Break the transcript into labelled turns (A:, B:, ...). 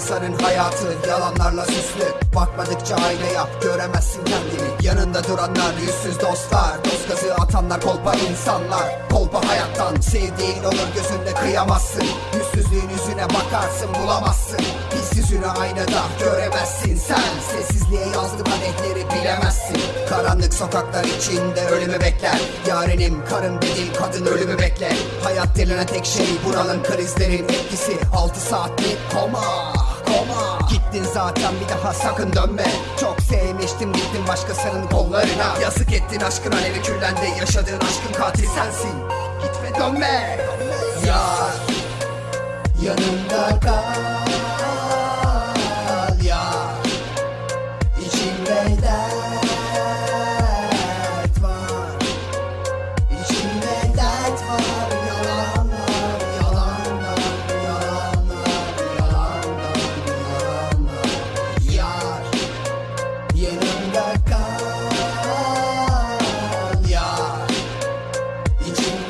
A: insanın hayatı yalanlarla süslü. Bakmadıkça aynaya göremezsin kendini. Yanında duranlar yüzsüz dostlar. Dost gazı atanlar kolpa insanlar. Kolpa hayattan sevdiğin olur gözünde kıyamazsın. Yüzsüzlüğün yüzüne bakarsın bulamazsın. Biz yüzünü aynada göremezsin. Sen Sessizliğe yazdı kadehleri bilemezsin. Karanlık sokaklar içinde ölümü bekler. Yarenim karım dediğin kadın ölümü bekler. Hayat denilen tek şey buranın krizlerin etkisi. 6 saatlik koma koma. Gittin zaten bir daha sakın dönme. Çok sevmiştim gittin başkasının kollarına. Yazık ettin aşkın alevi küllendi Yaşadığın aşkın katil sensin. Git ve dönme you